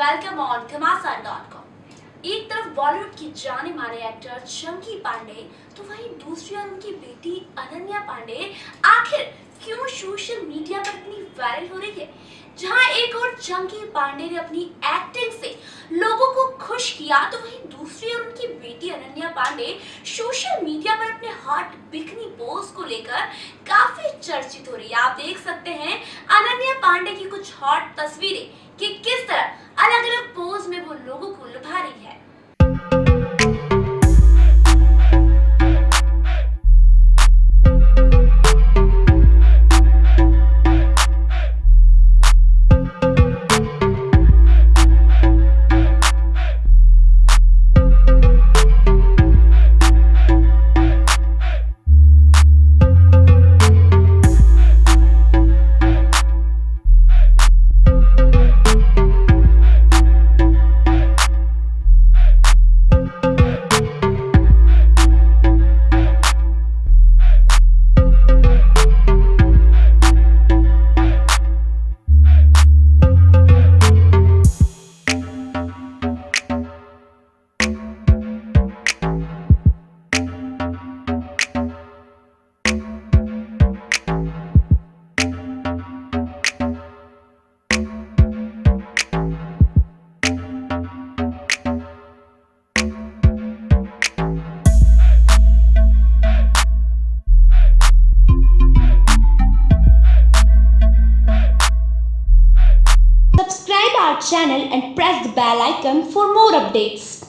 Welcome on घमासान.com एक तरफ़ बॉलीवुड की जाने माने एक्टर चंकी पांडे तो वहीं दूसरी ओर उनकी बेटी अनन्या पांडे आखिर क्यों सोशल मीडिया पर इतनी वायरल हो रही है? जहाँ एक और चंकी पांडे ने अपनी एक्टिंग से लोगों को खुश किया तो वहीं दूसरी ओर उनकी बेटी अनन्या पांडे सोशल मीडिया पर अपने हॉट बिकनी पोज को लेकर काफ़ी चर्चित हो रही है। आप देख सकते हैं अनन्या पांडे की कुछ हॉट तस्वीरें कि किस our channel and press the bell icon for more updates.